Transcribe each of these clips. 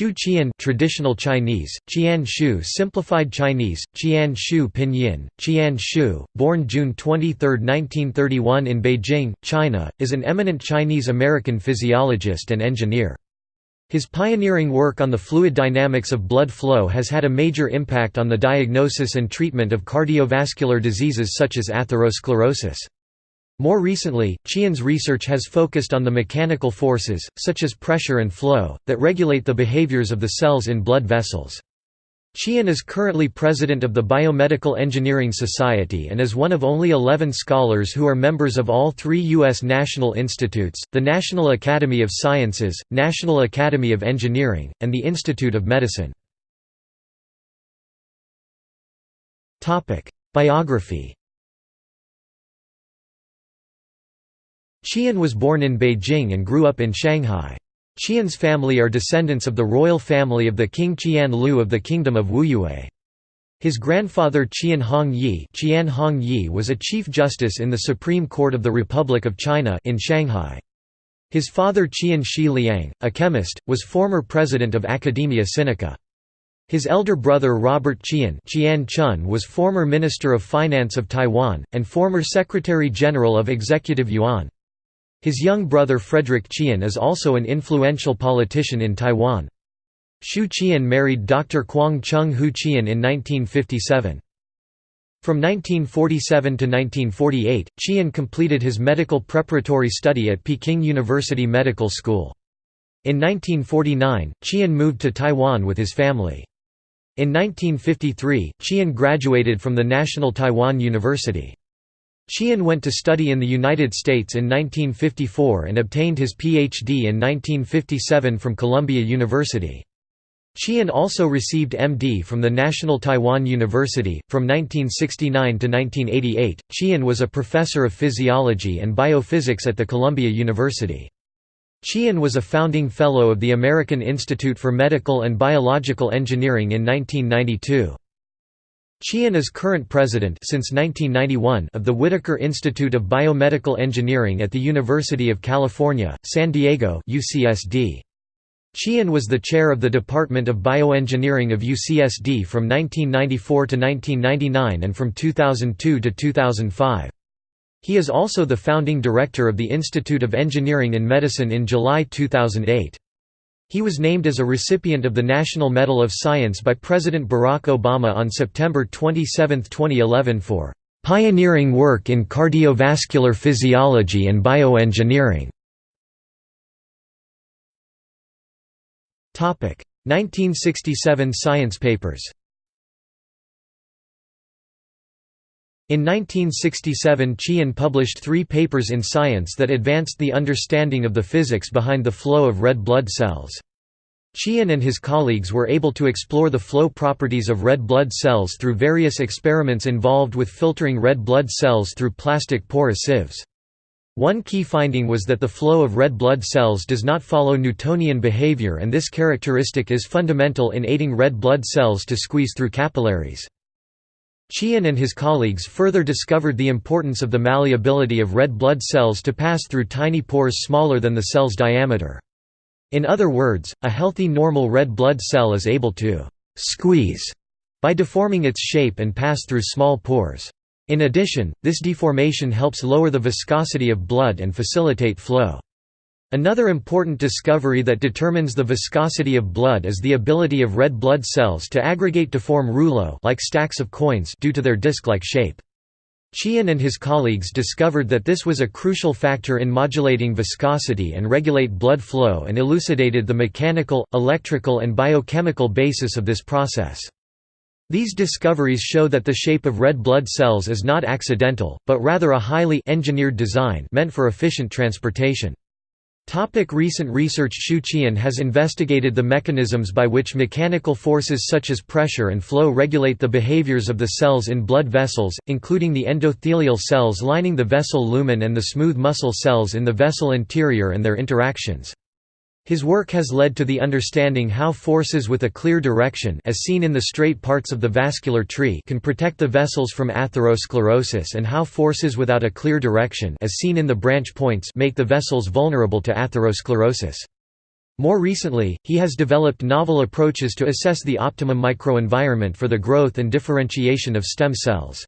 Shu Chien traditional Chinese, Qian Shu simplified Chinese, Qian Shu pinyin, Qian Shu, born June 23, 1931 in Beijing, China, is an eminent Chinese-American physiologist and engineer. His pioneering work on the fluid dynamics of blood flow has had a major impact on the diagnosis and treatment of cardiovascular diseases such as atherosclerosis. More recently, Chien's research has focused on the mechanical forces, such as pressure and flow, that regulate the behaviors of the cells in blood vessels. Chien is currently president of the Biomedical Engineering Society and is one of only 11 scholars who are members of all three U.S. national institutes, the National Academy of Sciences, National Academy of Engineering, and the Institute of Medicine. Biography Chien was born in Beijing and grew up in Shanghai. Chien's family are descendants of the royal family of the King Qian Lu of the Kingdom of Wuyue. His grandfather Qian Hongyi, Qian Hongyi was a chief justice in the Supreme Court of the Republic of China in Shanghai. His father Qian Shi Liang, a chemist, was former president of Academia Sinica. His elder brother Robert Chien, Qian Chun was former Minister of Finance of Taiwan, and former Secretary-General of Executive Yuan. His young brother Frederick Chien is also an influential politician in Taiwan. Shu Chien married Dr. Kwang Chung Hu Chien in 1957. From 1947 to 1948, Chien completed his medical preparatory study at Peking University Medical School. In 1949, Chien moved to Taiwan with his family. In 1953, Chien graduated from the National Taiwan University. Chien went to study in the United States in 1954 and obtained his Ph.D. in 1957 from Columbia University. Chien also received MD from the National Taiwan University. From 1969 to 1988, Chien was a professor of physiology and biophysics at the Columbia University. Chien was a founding fellow of the American Institute for Medical and Biological Engineering in 1992. Chien is current president since 1991 of the Whitaker Institute of Biomedical Engineering at the University of California, San Diego UCSD. Chien was the chair of the Department of Bioengineering of UCSD from 1994 to 1999 and from 2002 to 2005. He is also the founding director of the Institute of Engineering in Medicine in July 2008. He was named as a recipient of the National Medal of Science by President Barack Obama on September 27, 2011 for "...pioneering work in cardiovascular physiology and bioengineering." 1967 science papers In 1967 Chien published three papers in Science that advanced the understanding of the physics behind the flow of red blood cells. Chien and his colleagues were able to explore the flow properties of red blood cells through various experiments involved with filtering red blood cells through plastic porous sieves. One key finding was that the flow of red blood cells does not follow Newtonian behavior and this characteristic is fundamental in aiding red blood cells to squeeze through capillaries. Chien and his colleagues further discovered the importance of the malleability of red blood cells to pass through tiny pores smaller than the cell's diameter. In other words, a healthy normal red blood cell is able to «squeeze» by deforming its shape and pass through small pores. In addition, this deformation helps lower the viscosity of blood and facilitate flow. Another important discovery that determines the viscosity of blood is the ability of red blood cells to aggregate to form rouleaux like stacks of coins due to their disc-like shape. Chien and his colleagues discovered that this was a crucial factor in modulating viscosity and regulate blood flow and elucidated the mechanical, electrical and biochemical basis of this process. These discoveries show that the shape of red blood cells is not accidental, but rather a highly engineered design meant for efficient transportation. Topic recent research Shu Chien has investigated the mechanisms by which mechanical forces such as pressure and flow regulate the behaviors of the cells in blood vessels, including the endothelial cells lining the vessel lumen and the smooth muscle cells in the vessel interior and their interactions. His work has led to the understanding how forces with a clear direction as seen in the straight parts of the vascular tree can protect the vessels from atherosclerosis and how forces without a clear direction as seen in the branch points make the vessels vulnerable to atherosclerosis. More recently, he has developed novel approaches to assess the optimum microenvironment for the growth and differentiation of stem cells.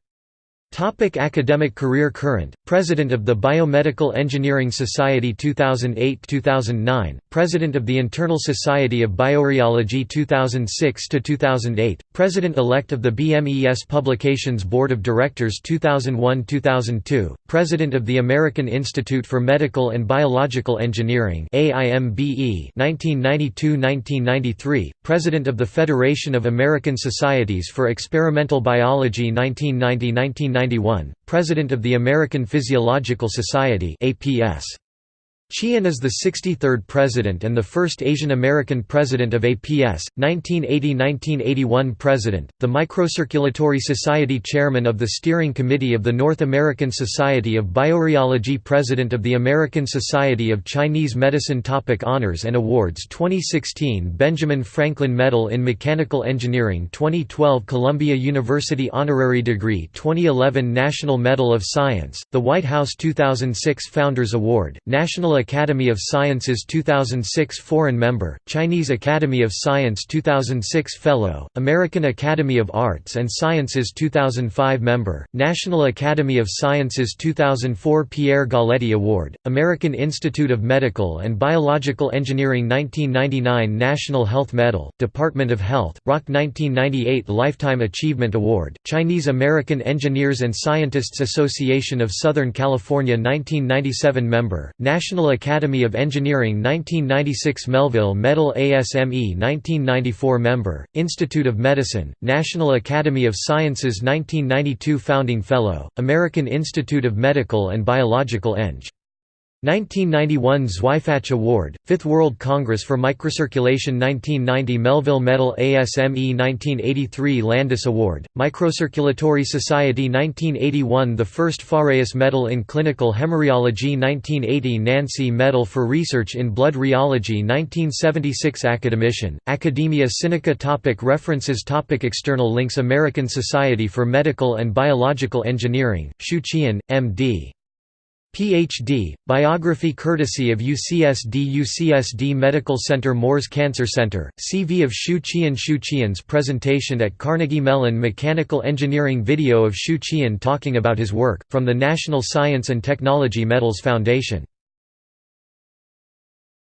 Topic academic career Current, President of the Biomedical Engineering Society 2008–2009, President of the Internal Society of Biorheology 2006–2008, President-elect of the BMES Publications Board of Directors 2001–2002, President of the American Institute for Medical and Biological Engineering AIMBE 1992–1993, President of the Federation of American Societies for Experimental Biology 1990–1993 1991, President of the American Physiological Society APS. Chien is the 63rd president and the first Asian American president of APS, 1980–1981 president, the Microcirculatory Society chairman of the Steering Committee of the North American Society of Biorheology president of the American Society of Chinese Medicine Topic Honors and Awards 2016 Benjamin Franklin Medal in Mechanical Engineering 2012 Columbia University Honorary Degree 2011 National Medal of Science, the White House 2006 Founders Award, National Academy of Sciences 2006 Foreign Member, Chinese Academy of Science 2006 Fellow, American Academy of Arts and Sciences 2005 Member, National Academy of Sciences 2004 Pierre Galletti Award, American Institute of Medical and Biological Engineering 1999 National Health Medal, Department of Health, ROC 1998 Lifetime Achievement Award, Chinese American Engineers and Scientists Association of Southern California 1997 Member, National Academy of Engineering 1996 Melville Medal ASME 1994 Member, Institute of Medicine, National Academy of Sciences 1992 Founding Fellow, American Institute of Medical and Biological Eng. 1991 Zweifach Award, Fifth World Congress for Microcirculation 1990 Melville Medal ASME 1983 Landis Award, Microcirculatory Society 1981 The first Fåhraeus Medal in Clinical Hemorrheology 1980 Nancy Medal for Research in Blood Rheology 1976 Academician, Academia Sinica topic References topic External links American Society for Medical and Biological Engineering, Shu Chien, M.D. Ph.D., biography courtesy of UCSD UCSD Medical Center Moores Cancer Center, CV of Shu Chien Shu Chien's presentation at Carnegie Mellon Mechanical Engineering Video of Shu Chien talking about his work, from the National Science and Technology Medals Foundation